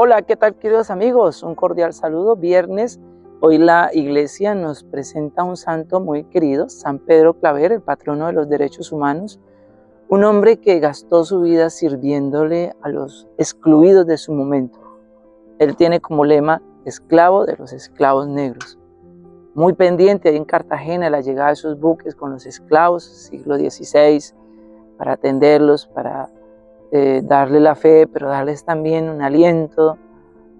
Hola, ¿qué tal queridos amigos? Un cordial saludo. Viernes, hoy la iglesia nos presenta un santo muy querido, San Pedro Claver, el patrono de los derechos humanos, un hombre que gastó su vida sirviéndole a los excluidos de su momento. Él tiene como lema, esclavo de los esclavos negros. Muy pendiente ahí en Cartagena la llegada de esos buques con los esclavos, siglo XVI, para atenderlos, para eh, darle la fe, pero darles también un aliento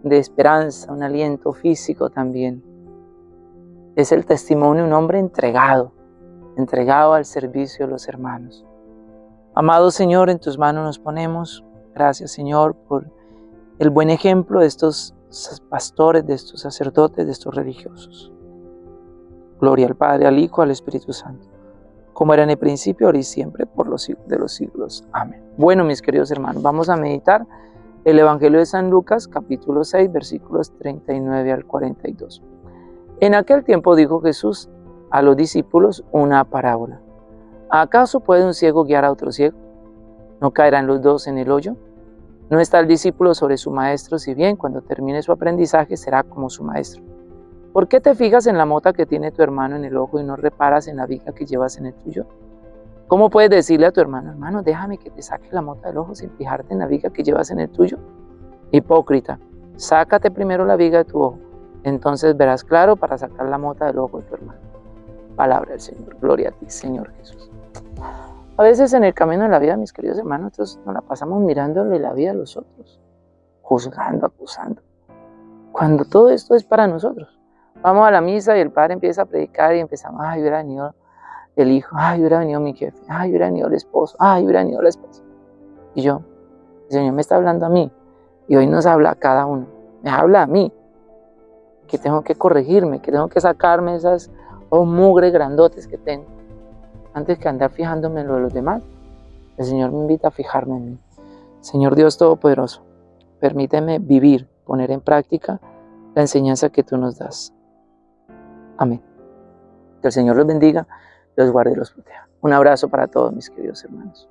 de esperanza, un aliento físico también. Es el testimonio de un hombre entregado, entregado al servicio de los hermanos. Amado Señor, en tus manos nos ponemos. Gracias Señor por el buen ejemplo de estos pastores, de estos sacerdotes, de estos religiosos. Gloria al Padre, al Hijo, al Espíritu Santo como era en el principio, ahora y siempre, por de los siglos. Amén. Bueno, mis queridos hermanos, vamos a meditar el Evangelio de San Lucas, capítulo 6, versículos 39 al 42. En aquel tiempo dijo Jesús a los discípulos una parábola. ¿Acaso puede un ciego guiar a otro ciego? ¿No caerán los dos en el hoyo? ¿No está el discípulo sobre su maestro, si bien cuando termine su aprendizaje será como su maestro? ¿Por qué te fijas en la mota que tiene tu hermano en el ojo y no reparas en la viga que llevas en el tuyo? ¿Cómo puedes decirle a tu hermano, hermano, déjame que te saque la mota del ojo sin fijarte en la viga que llevas en el tuyo? Hipócrita, sácate primero la viga de tu ojo, entonces verás claro para sacar la mota del ojo de tu hermano. Palabra del Señor, gloria a ti, Señor Jesús. A veces en el camino de la vida, mis queridos hermanos, nosotros nos la pasamos mirándole la vida a los otros, juzgando, acusando, cuando todo esto es para nosotros. Vamos a la misa y el padre empieza a predicar y empezamos, ay, hubiera venido el hijo, ay, hubiera venido mi jefe, ay, hubiera venido el esposo, ay, hubiera venido la esposa. Y yo, el Señor me está hablando a mí y hoy nos habla a cada uno, me habla a mí, que tengo que corregirme, que tengo que sacarme esas oh, mugre grandotes que tengo, antes que andar fijándome en lo de los demás. El Señor me invita a fijarme en mí. Señor Dios Todopoderoso, permíteme vivir, poner en práctica la enseñanza que tú nos das. Amén. Que el Señor los bendiga, los guarde y los proteja. Un abrazo para todos mis queridos hermanos.